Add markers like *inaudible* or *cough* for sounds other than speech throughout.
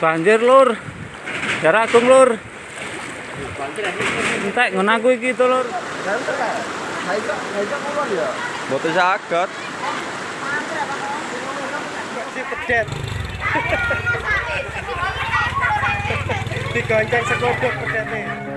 Banjir lur. Jarak agung lur. Entek ngono aku iki to lur. Mboten saged. Si pedet. *laughs* Digonceng sekodok pedetnya.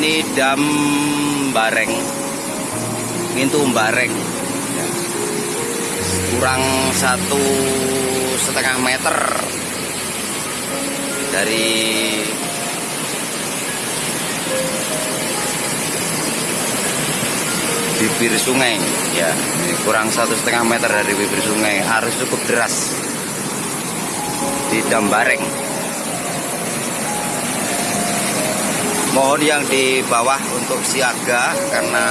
Ini dam Bareng. Pintu Bareng. Kurang satu setengah meter dari bibir sungai ya kurang satu setengah meter dari bibir sungai arus cukup deras di Dambareng mohon yang di bawah untuk siaga karena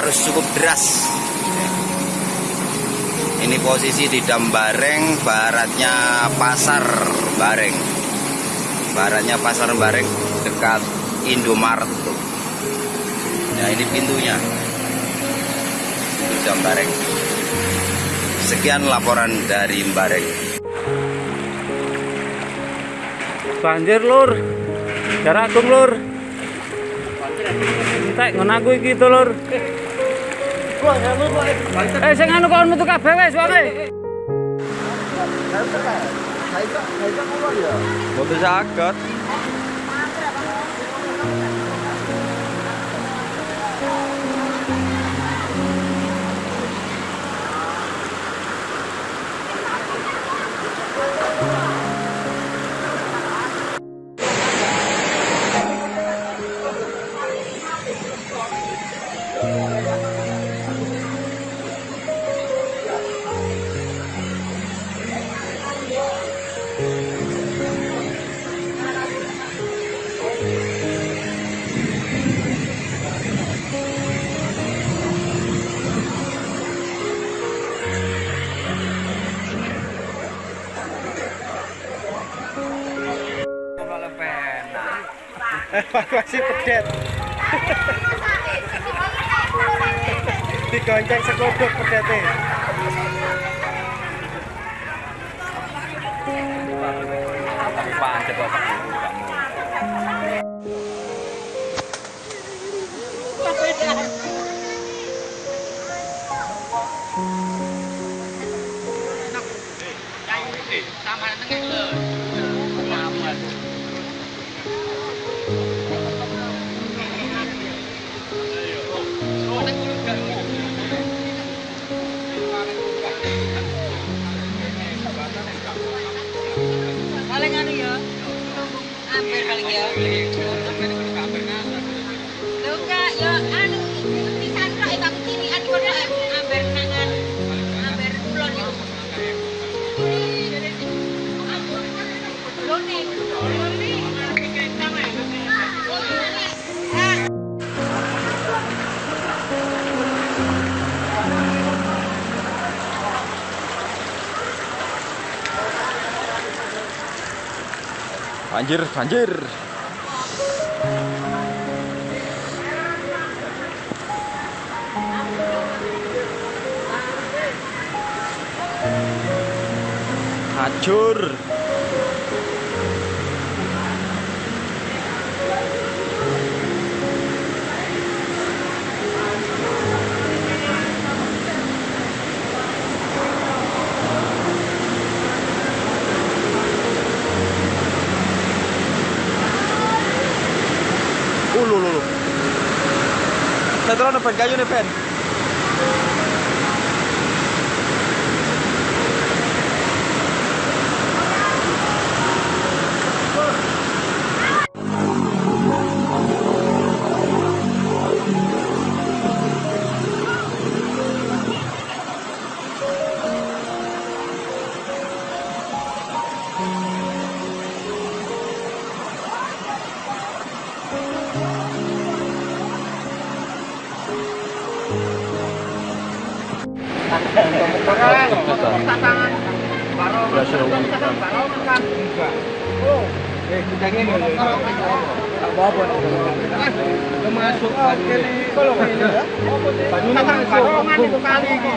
arus cukup deras. Ini posisi di Dambareng baratnya Pasar Bareng. Baratnya Pasar Bareng dekat Indomaret. Tuh Nah ini pintunya. Pintu jam Bareng. Sekian laporan dari Bareng. Banjir lur. Jarak agung lur. Entek ngono aku iki to lur. Eh sing anu kok metu kabeh wis wae. Mboten saged Evakuasi pedet. Digonceng sekodok pedetnya. Pancet bapak paling Banjir, banjir. Hancur. Piro nih pen kayu nih pen. Thank you. Oke di kalau ini ya. Banyunya masuk. itu kali ini.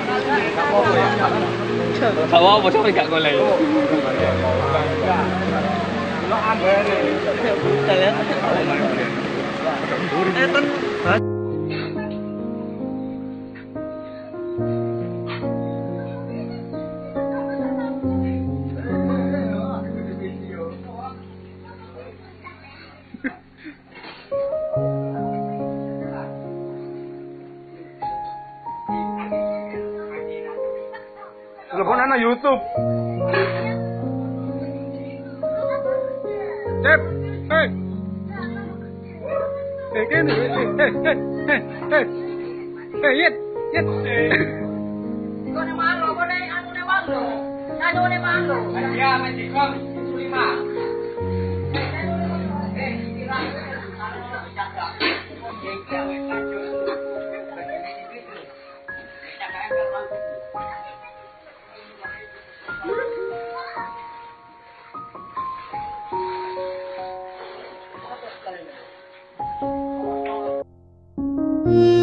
teleponan nang YouTube. Cep, eh. Eh, eh. eh, eh, eh, eh, eh. Eh, yit, yit. Kone malo, kone anu ne malo. Anu ne malo. Ya, Thank